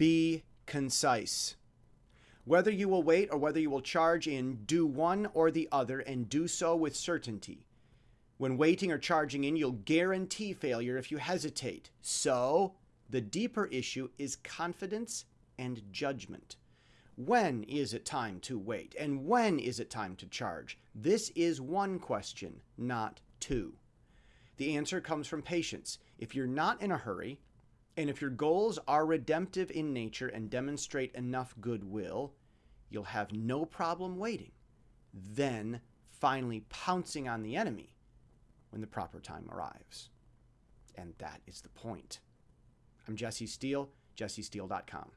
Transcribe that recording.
Be concise. Whether you will wait or whether you will charge in, do one or the other and do so with certainty. When waiting or charging in, you'll guarantee failure if you hesitate. So, the deeper issue is confidence and judgment. When is it time to wait? And when is it time to charge? This is one question, not two. The answer comes from patience. If you're not in a hurry, and if your goals are redemptive in nature and demonstrate enough goodwill, you'll have no problem waiting. Then finally pouncing on the enemy when the proper time arrives. And that is the point. I'm Jesse Steele, jessesteele.com.